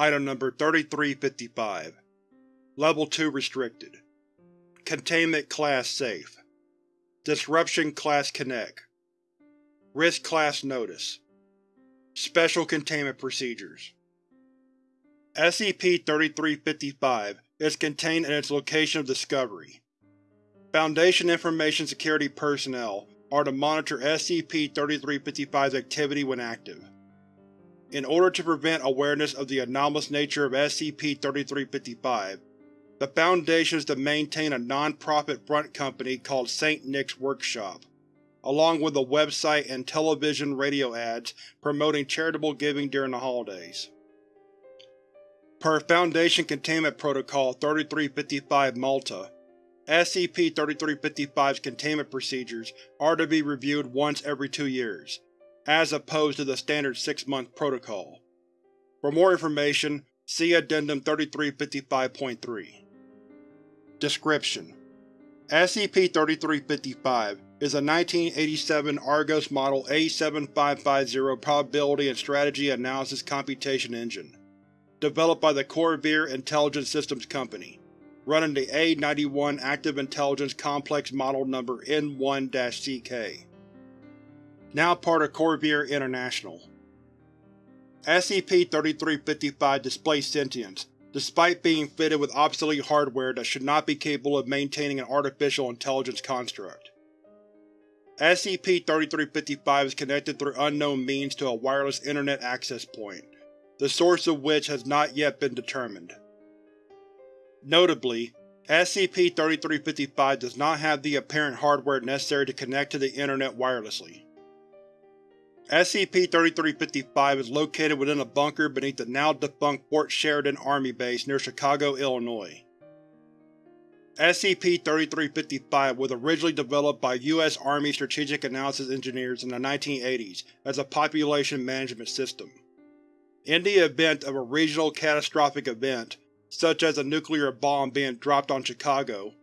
Item Number 3355 Level 2 Restricted. Containment Class Safe. Disruption Class Keneq. Risk Class Notice. Special Containment Procedures. SCP-3355 is contained in its location of discovery. Foundation Information Security personnel are to monitor SCP-3355's activity when active. In order to prevent awareness of the anomalous nature of SCP-3355, the Foundation is to maintain a non-profit front company called St. Nick's Workshop, along with a website and television radio ads promoting charitable giving during the holidays. Per Foundation Containment Protocol 3355 Malta, SCP-3355's containment procedures are to be reviewed once every two years, as opposed to the standard six-month protocol. For more information, see Addendum 3355.3. Description: SCP-3355 is a 1987 Argos Model A7550 Probability and Strategy Analysis Computation Engine, developed by the Corvair Intelligence Systems Company, running the A-91 Active Intelligence Complex Model Number N1-CK now part of Corvair International. SCP-3355 displays sentience, despite being fitted with obsolete hardware that should not be capable of maintaining an artificial intelligence construct. SCP-3355 is connected through unknown means to a wireless Internet access point, the source of which has not yet been determined. Notably, SCP-3355 does not have the apparent hardware necessary to connect to the Internet wirelessly. SCP-3355 is located within a bunker beneath the now-defunct Fort Sheridan Army Base near Chicago, Illinois. SCP-3355 was originally developed by U.S. Army Strategic Analysis Engineers in the 1980s as a population management system. In the event of a regional catastrophic event, such as a nuclear bomb being dropped on Chicago,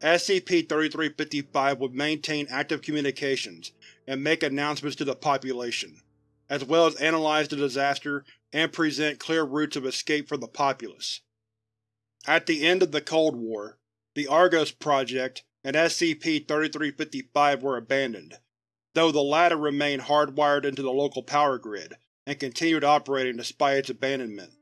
SCP-3355 would maintain active communications and make announcements to the population, as well as analyze the disaster and present clear routes of escape for the populace. At the end of the Cold War, the Argos Project and SCP-3355 were abandoned, though the latter remained hardwired into the local power grid and continued operating despite its abandonment.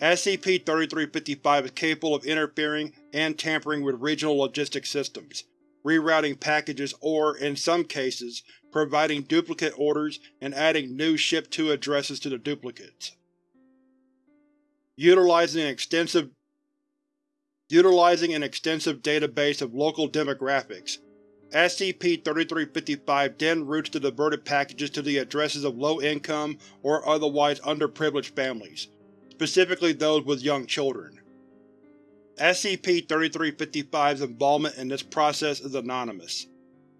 SCP-3355 is capable of interfering and tampering with regional logistics systems, rerouting packages or, in some cases, providing duplicate orders and adding new ship-to addresses to the duplicates. Utilizing an extensive Utilizing an extensive database of local demographics, SCP-3355 then routes the diverted packages to the addresses of low-income or otherwise underprivileged families, specifically those with young children. SCP-3355's involvement in this process is anonymous.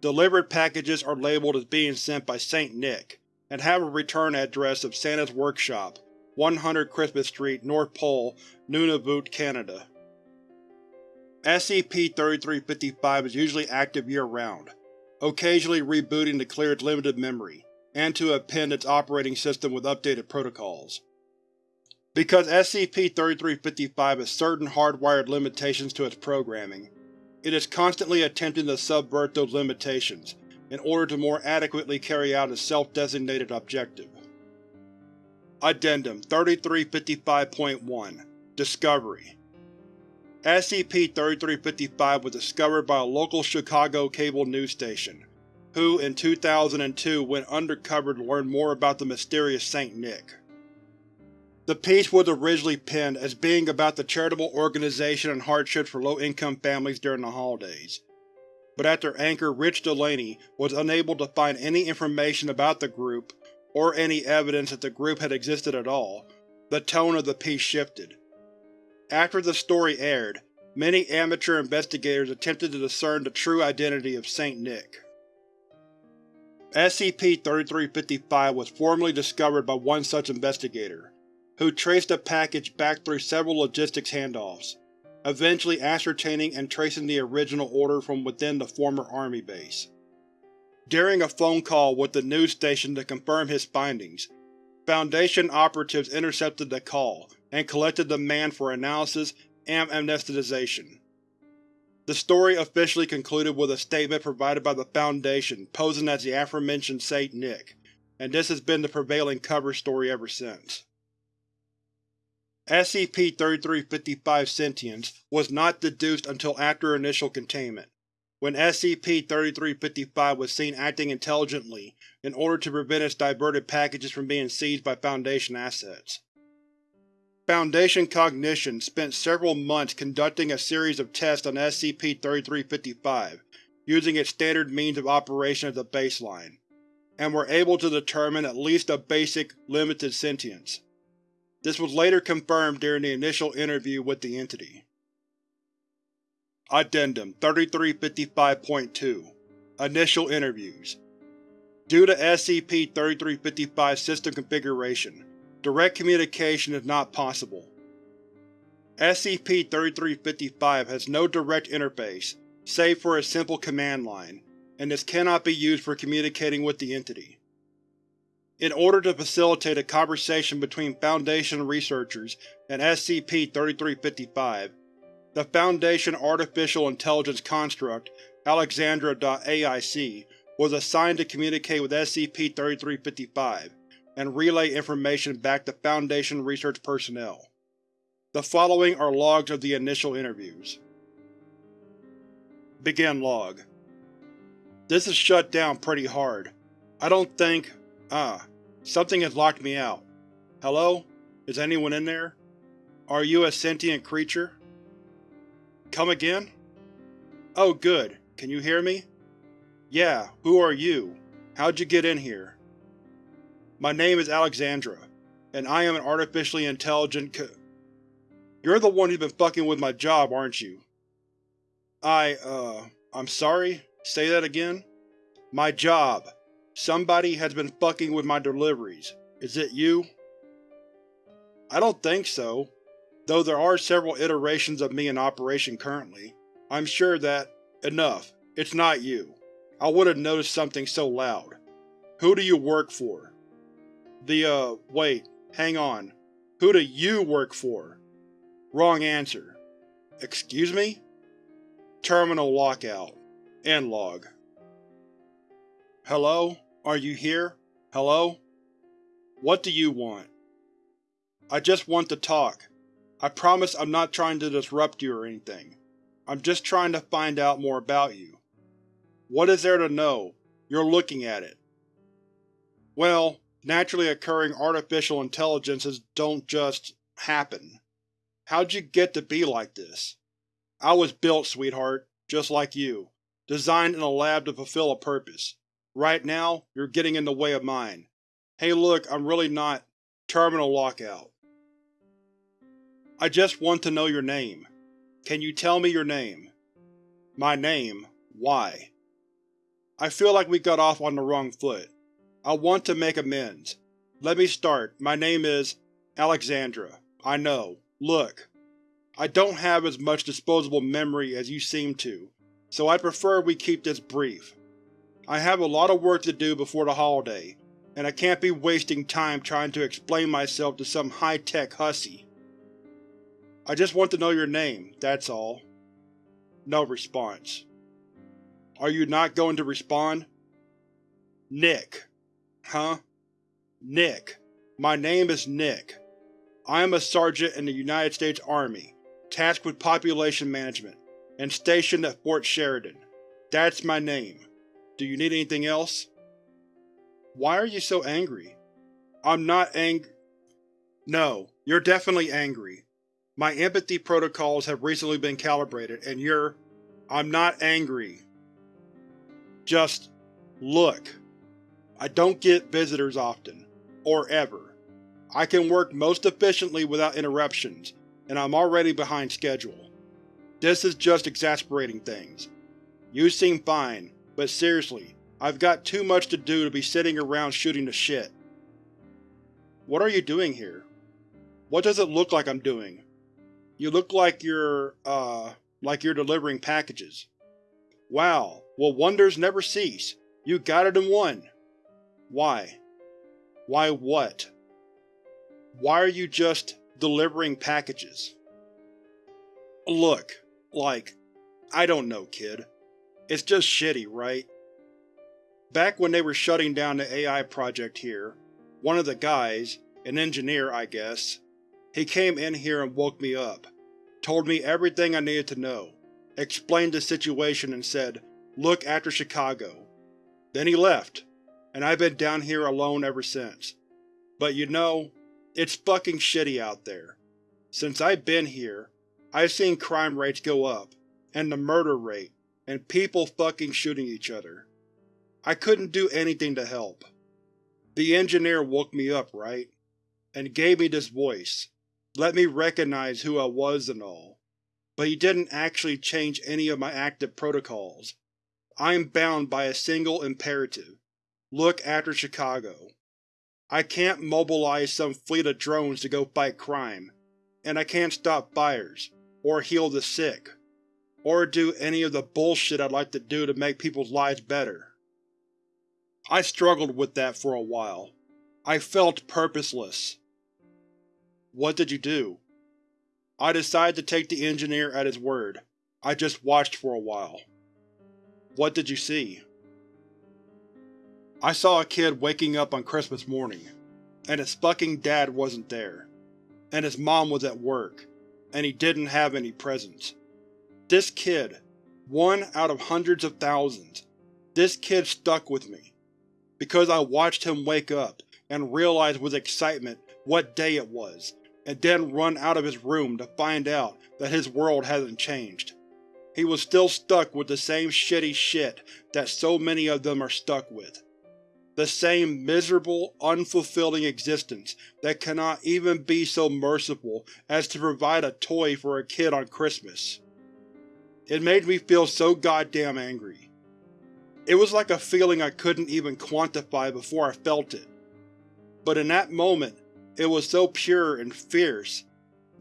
Delivered packages are labeled as being sent by St. Nick, and have a return address of Santa's Workshop, 100 Christmas Street, North Pole, Nunavut, Canada. SCP-3355 is usually active year-round, occasionally rebooting to clear its limited memory, and to append its operating system with updated protocols. Because SCP-3355 has certain hardwired limitations to its programming, it is constantly attempting to subvert those limitations in order to more adequately carry out its self-designated objective. Addendum 3355.1 Discovery SCP-3355 was discovered by a local Chicago cable news station, who in 2002 went undercover to learn more about the mysterious St. Nick. The piece was originally penned as being about the charitable organization and hardships for low-income families during the holidays. But after anchor Rich Delaney was unable to find any information about the group, or any evidence that the group had existed at all, the tone of the piece shifted. After the story aired, many amateur investigators attempted to discern the true identity of St. Nick. SCP-3355 was formally discovered by one such investigator who traced the package back through several logistics handoffs, eventually ascertaining and tracing the original order from within the former Army base. During a phone call with the news station to confirm his findings, Foundation operatives intercepted the call and collected the man for analysis and amnesticization. The story officially concluded with a statement provided by the Foundation posing as the aforementioned Saint Nick, and this has been the prevailing cover story ever since. SCP-3355 sentience was not deduced until after initial containment, when SCP-3355 was seen acting intelligently in order to prevent its diverted packages from being seized by Foundation assets. Foundation Cognition spent several months conducting a series of tests on SCP-3355, using its standard means of operation as a baseline, and were able to determine at least a basic, limited sentience. This was later confirmed during the initial interview with the entity. Addendum 3355.2 Initial Interviews Due to SCP-3355 system configuration, direct communication is not possible. SCP-3355 has no direct interface, save for a simple command line, and this cannot be used for communicating with the entity. In order to facilitate a conversation between Foundation researchers and SCP-3355, the Foundation Artificial Intelligence construct Alexandra.AIC was assigned to communicate with SCP-3355 and relay information back to Foundation research personnel. The following are logs of the initial interviews. Begin log. This is shut down pretty hard. I don't think… ah, something has locked me out. Hello? Is anyone in there? Are you a sentient creature? Come again? Oh good, can you hear me? Yeah, who are you? How'd you get in here? My name is Alexandra, and I am an artificially intelligent c- You're the one who's been fucking with my job, aren't you? I, uh, I'm sorry? Say that again? My job. Somebody has been fucking with my deliveries. Is it you? I don't think so, though there are several iterations of me in operation currently. I'm sure that… enough. It's not you. I would have noticed something so loud. Who do you work for? The, uh, wait, hang on. Who do you work for? Wrong answer. Excuse me? Terminal lockout. End log. Hello? Are you here? Hello? What do you want? I just want to talk. I promise I'm not trying to disrupt you or anything. I'm just trying to find out more about you. What is there to know? You're looking at it. Well, naturally occurring artificial intelligences don't just happen. How'd you get to be like this? I was built, sweetheart, just like you, designed in a lab to fulfill a purpose. Right now, you're getting in the way of mine. Hey look, I'm really not… Terminal lockout. I just want to know your name. Can you tell me your name? My name? Why? I feel like we got off on the wrong foot. I want to make amends. Let me start. My name is… Alexandra. I know. Look. I don't have as much disposable memory as you seem to, so I prefer we keep this brief. I have a lot of work to do before the holiday, and I can't be wasting time trying to explain myself to some high-tech hussy. I just want to know your name, that's all. No response. Are you not going to respond? Nick. Huh? Nick. My name is Nick. I am a sergeant in the United States Army, tasked with population management, and stationed at Fort Sheridan. That's my name. Do you need anything else? Why are you so angry? I'm not ang- No, you're definitely angry. My empathy protocols have recently been calibrated, and you're… I'm not angry. Just… look. I don't get visitors often. Or ever. I can work most efficiently without interruptions, and I'm already behind schedule. This is just exasperating things. You seem fine, but seriously, I've got too much to do to be sitting around shooting the shit. What are you doing here? What does it look like I'm doing? You look like you're, uh, like you're delivering packages. Wow, well wonders never cease. You got it in one. Why? Why what? Why are you just delivering packages? Look, like, I don't know, kid. It's just shitty, right? Back when they were shutting down the AI project here, one of the guys, an engineer I guess, he came in here and woke me up, told me everything I needed to know, explained the situation and said, look after Chicago. Then he left, and I've been down here alone ever since. But you know, it's fucking shitty out there. Since I've been here, I've seen crime rates go up, and the murder rate, and people fucking shooting each other. I couldn't do anything to help. The engineer woke me up, right? And gave me this voice, let me recognize who I was and all. But he didn't actually change any of my active protocols. I am bound by a single imperative. Look after Chicago. I can't mobilize some fleet of drones to go fight crime, and I can't stop fires, or heal the sick, or do any of the bullshit I'd like to do to make people's lives better. I struggled with that for a while. I felt purposeless. What did you do? I decided to take the engineer at his word. I just watched for a while. What did you see? I saw a kid waking up on Christmas morning, and his fucking dad wasn't there, and his mom was at work, and he didn't have any presents. This kid, one out of hundreds of thousands, this kid stuck with me because I watched him wake up and realize with excitement what day it was, and then run out of his room to find out that his world hasn't changed. He was still stuck with the same shitty shit that so many of them are stuck with. The same miserable, unfulfilling existence that cannot even be so merciful as to provide a toy for a kid on Christmas. It made me feel so goddamn angry. It was like a feeling I couldn't even quantify before I felt it. But in that moment, it was so pure and fierce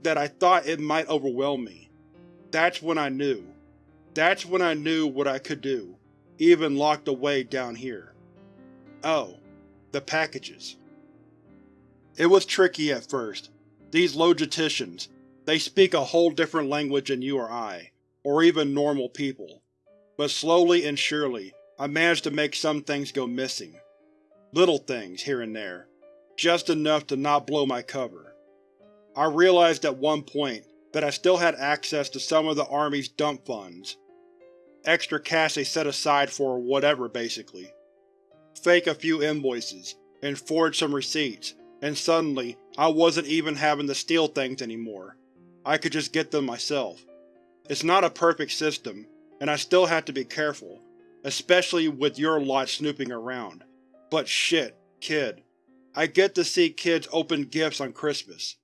that I thought it might overwhelm me. That's when I knew. That's when I knew what I could do, even locked away down here. Oh, the packages. It was tricky at first. These logisticians, they speak a whole different language than you or I, or even normal people. But slowly and surely, I managed to make some things go missing. Little things, here and there. Just enough to not blow my cover. I realized at one point that I still had access to some of the Army's dump funds. Extra cash they set aside for whatever, basically. Fake a few invoices, and forge some receipts, and suddenly I wasn't even having to steal things anymore. I could just get them myself. It's not a perfect system, and I still have to be careful, especially with your lot snooping around. But shit, kid. I get to see kids open gifts on Christmas.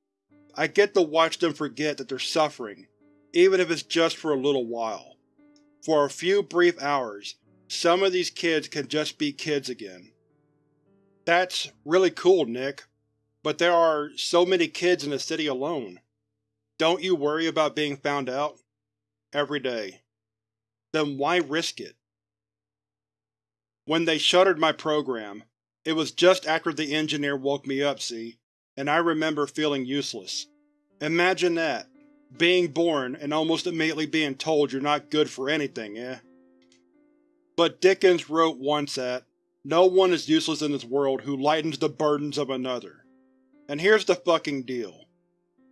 I get to watch them forget that they're suffering, even if it's just for a little while. For a few brief hours, some of these kids can just be kids again. That's really cool, Nick. But there are so many kids in the city alone. Don't you worry about being found out? Every day. Then why risk it? When they shuttered my program, it was just after the engineer woke me up, see, and I remember feeling useless. Imagine that. Being born and almost immediately being told you're not good for anything, eh? But Dickens wrote once that, no one is useless in this world who lightens the burdens of another. And here's the fucking deal.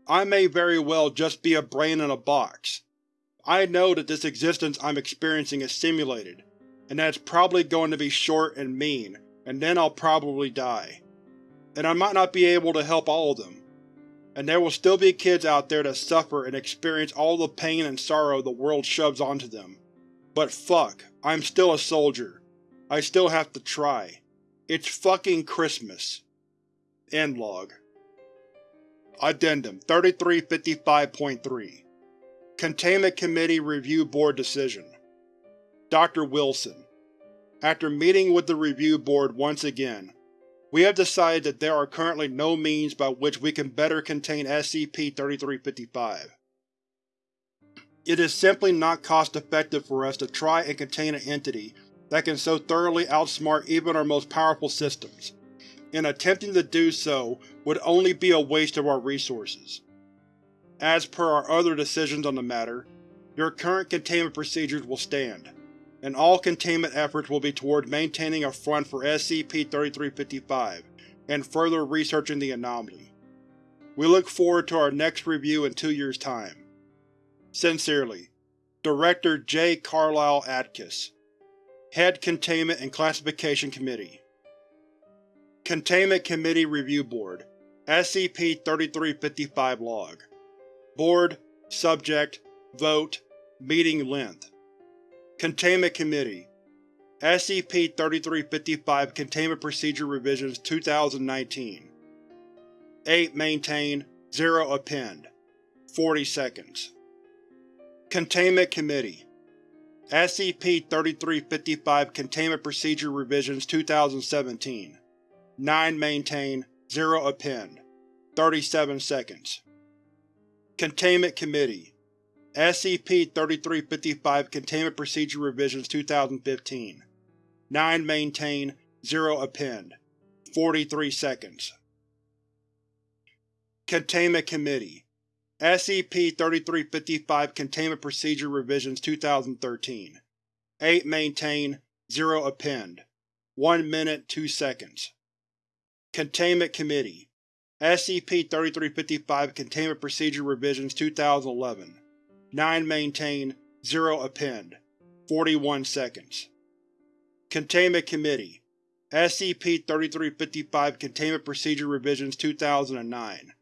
I may very well just be a brain in a box. I know that this existence I'm experiencing is simulated, and that it's probably going to be short and mean, and then I'll probably die. And I might not be able to help all of them. And there will still be kids out there that suffer and experience all the pain and sorrow the world shoves onto them. But fuck, I'm still a soldier. I still have to try. It's fucking Christmas. End log. Addendum 3355.3 Containment Committee Review Board Decision Dr. Wilson, After meeting with the Review Board once again, we have decided that there are currently no means by which we can better contain SCP-3355. It is simply not cost-effective for us to try and contain an entity that can so thoroughly outsmart even our most powerful systems. and attempting to do so would only be a waste of our resources. As per our other decisions on the matter, your current containment procedures will stand, and all containment efforts will be toward maintaining a front for SCP-3355 and further researching the anomaly. We look forward to our next review in two years' time. Sincerely, Director J. Carlisle Atkiss Head Containment and Classification Committee Containment Committee Review Board SCP-3355 Log Board Subject Vote Meeting Length. Containment Committee. SCP-3355 Containment Procedure Revisions 2019 8 Maintain 0 Append. 40 seconds. Containment Committee. SCP-3355 Containment Procedure Revisions 2017 9 Maintain 0 Append. 37 seconds Containment Committee SCP-3355 Containment Procedure Revisions 2015 9 Maintain 0 Append. 43 seconds. Containment Committee SCP-3355 Containment Procedure Revisions 2013 8 Maintain 0 Append. 1 minute 2 seconds. Containment Committee SCP-3355 Containment Procedure Revisions 2011 9 Maintain 0 Append. 41 seconds. Containment Committee. SCP-3355 Containment Procedure Revisions 2009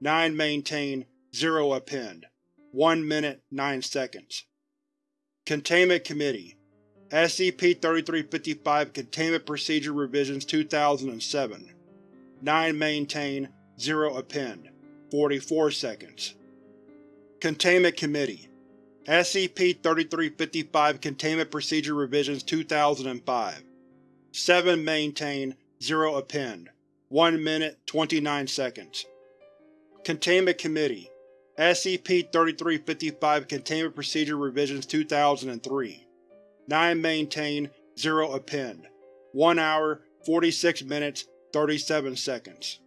9 Maintain 0 Append. 1 minute 9 seconds. Containment Committee. SCP-3355 Containment Procedure Revisions 2007 9 Maintain 0 Append. 44 seconds. Containment Committee. SCP-3355 Containment Procedure Revisions 2005 7 Maintain 0 Append. 1 minute 29 seconds. Containment Committee. SCP-3355 Containment Procedure Revisions 2003 9 Maintain 0 Append. 1 hour 46 minutes 37 seconds